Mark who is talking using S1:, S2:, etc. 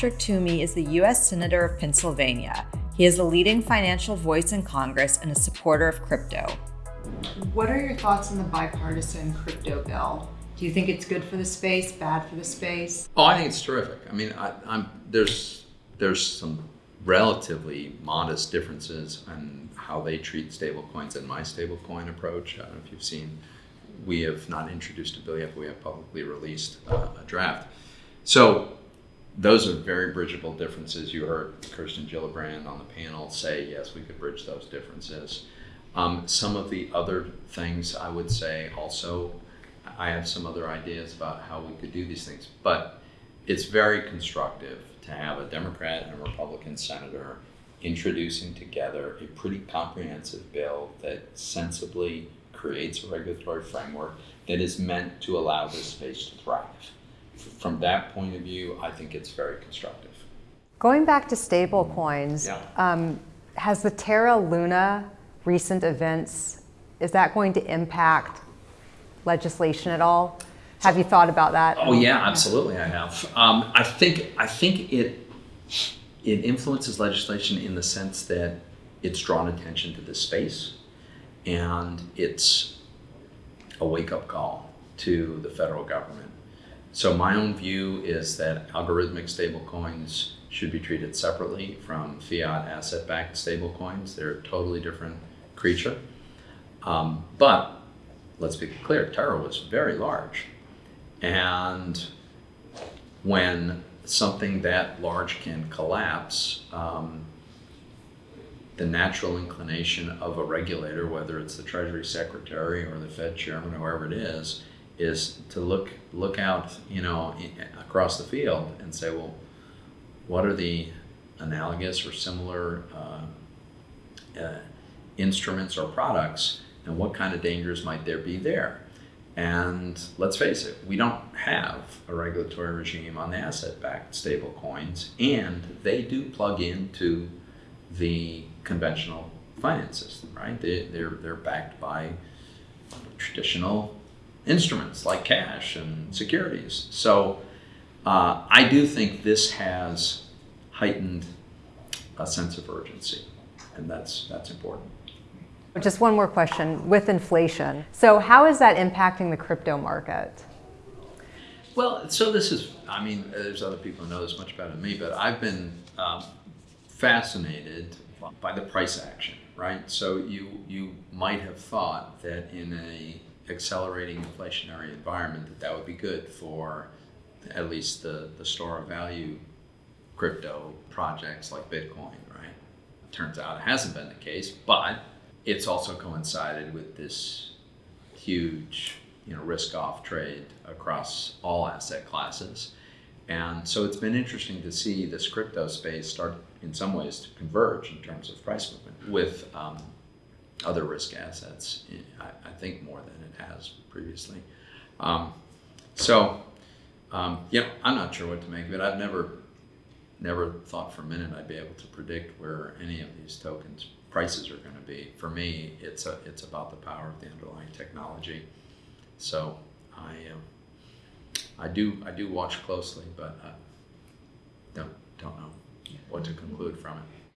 S1: Patrick Toomey is the U.S. Senator of Pennsylvania. He is a leading financial voice in Congress and a supporter of crypto.
S2: What are your thoughts on the bipartisan crypto bill? Do you think it's good for the space, bad for the space?
S3: Oh, I think it's terrific. I mean, I, am there's there's some relatively modest differences in how they treat stablecoins and my stablecoin approach. I don't know if you've seen. We have not introduced a bill yet, but we have publicly released uh, a draft. So those are very bridgeable differences. You heard Kirsten Gillibrand on the panel say, yes, we could bridge those differences. Um, some of the other things I would say also, I have some other ideas about how we could do these things, but it's very constructive to have a Democrat and a Republican senator introducing together a pretty comprehensive bill that sensibly creates a regulatory framework that is meant to allow this space to thrive. From that point of view, I think it's very constructive.
S4: Going back to stable coins, yeah. um, has the Terra Luna recent events, is that going to impact legislation at all? Have you thought about that?
S3: Oh yeah, absolutely. I have. Um, I think I think it it influences legislation in the sense that it's drawn attention to this space, and it's a wake up call to the federal government. So my own view is that algorithmic stablecoins should be treated separately from fiat asset-backed stablecoins. They're a totally different creature. Um, but let's be clear, Terra was very large. And when something that large can collapse, um, the natural inclination of a regulator, whether it's the Treasury Secretary or the Fed Chairman or whoever it is, is to look look out, you know, across the field and say, well, what are the analogous or similar uh, uh, instruments or products, and what kind of dangers might there be there? And let's face it, we don't have a regulatory regime on the asset-backed stable coins, and they do plug into the conventional finance system, right? They, they're, they're backed by traditional instruments like cash and securities. So uh, I do think this has heightened a sense of urgency, and that's, that's important.
S4: Just one more question with inflation. So how is that impacting the crypto market?
S3: Well, so this is, I mean, there's other people who know this much better than me, but I've been um, fascinated by the price action, right? So you, you might have thought that in a accelerating inflationary environment that that would be good for at least the, the store of value crypto projects like Bitcoin, right? Turns out it hasn't been the case, but it's also coincided with this huge you know, risk-off trade across all asset classes. And so it's been interesting to see this crypto space start in some ways to converge in terms of price movement with um, other risk assets, I, think more than it has previously. Um, so, um, yeah, I'm not sure what to make of it. I've never, never thought for a minute I'd be able to predict where any of these tokens prices are going to be. For me, it's a, it's about the power of the underlying technology. So I uh, I do I do watch closely, but I don't don't know what to conclude from it.